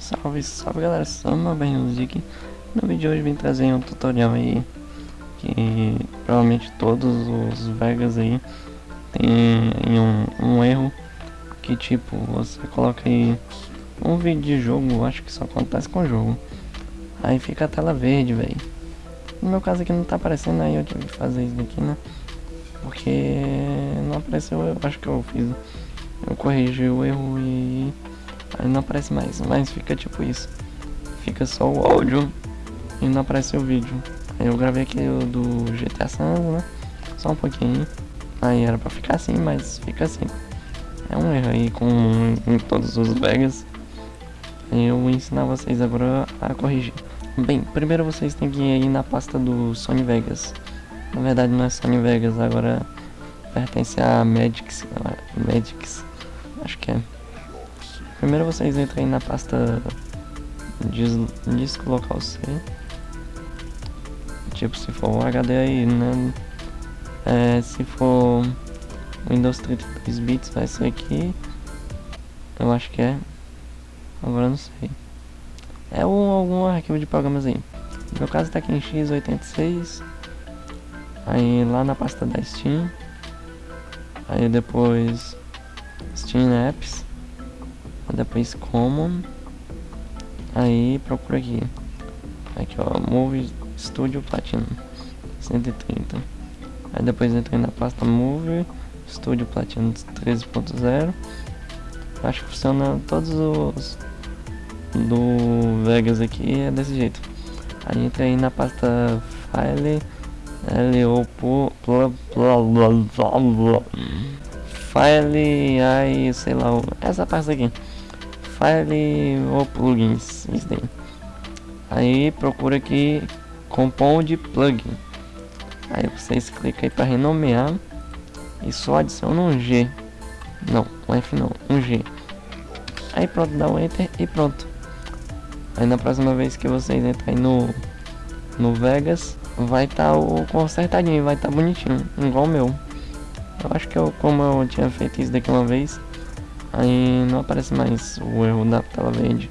Salve, salve galera, Sama bem aqui. No vídeo de hoje vim trazer um tutorial aí que provavelmente todos os Vegas aí tem um, um erro que tipo, você coloca aí um vídeo de jogo, acho que só acontece com o jogo. Aí fica a tela verde, velho. No meu caso aqui não tá aparecendo, aí eu tive que fazer isso daqui, né? Porque não apareceu, eu acho que eu fiz. Eu corrigi o erro e Não aparece mais, mas fica tipo isso. Fica só o áudio e não aparece o vídeo. Aí eu gravei aqui o do GTA San né? Só um pouquinho. Aí era pra ficar assim, mas fica assim. É um erro aí com em todos os Vegas. Eu vou ensinar vocês agora a corrigir. Bem, primeiro vocês têm que ir na pasta do Sony Vegas. Na verdade não é Sony Vegas, agora pertence a Magix. Magix, acho que é. Primeiro vocês entram aí na pasta dis, disco local C. Tipo, se for um HD aí, né? É, se for Windows 32 bits vai ser aqui. Eu acho que é. Agora não sei. É um, algum arquivo de programas aí. No meu caso tá aqui em x86. Aí lá na pasta da Steam. Aí depois Steam Apps depois common aí procura aqui aqui ó move studio platinum 130 aí depois entra na pasta move studio platinum 13.0 acho que funciona todos os do Vegas aqui é desse jeito aí entra aí na pasta file LO file aí sei lá essa pasta aqui file ou plugins, isso daí. Aí procura aqui compound plugin. Aí vocês clicam aí para renomear e só adiciona um G. Não, um F não, um G. Aí pronto, dá um enter e pronto. Aí na próxima vez que vocês entrarem no no Vegas, vai estar tá o consertadinho, vai estar tá bonitinho, igual o meu. Eu acho que eu, como eu tinha feito isso daqui uma vez, Aí não aparece mais o erro da tela verde.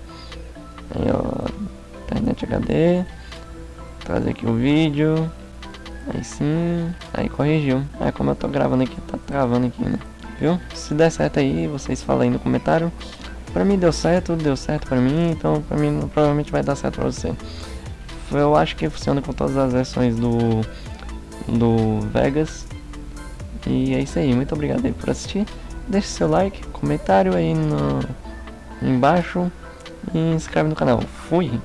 Aí ó, internet HD, trazer aqui o vídeo. Aí sim, aí corrigiu. Aí como eu tô gravando aqui, tá travando aqui, né? Viu? Se der certo aí, vocês falam aí no comentário. Pra mim deu certo, deu certo pra mim, então pra mim provavelmente vai dar certo pra você. Eu acho que funciona com todas as versões do, do Vegas. E é isso aí, muito obrigado aí por assistir deixe seu like, comentário aí no, embaixo e inscreve no canal. Fui!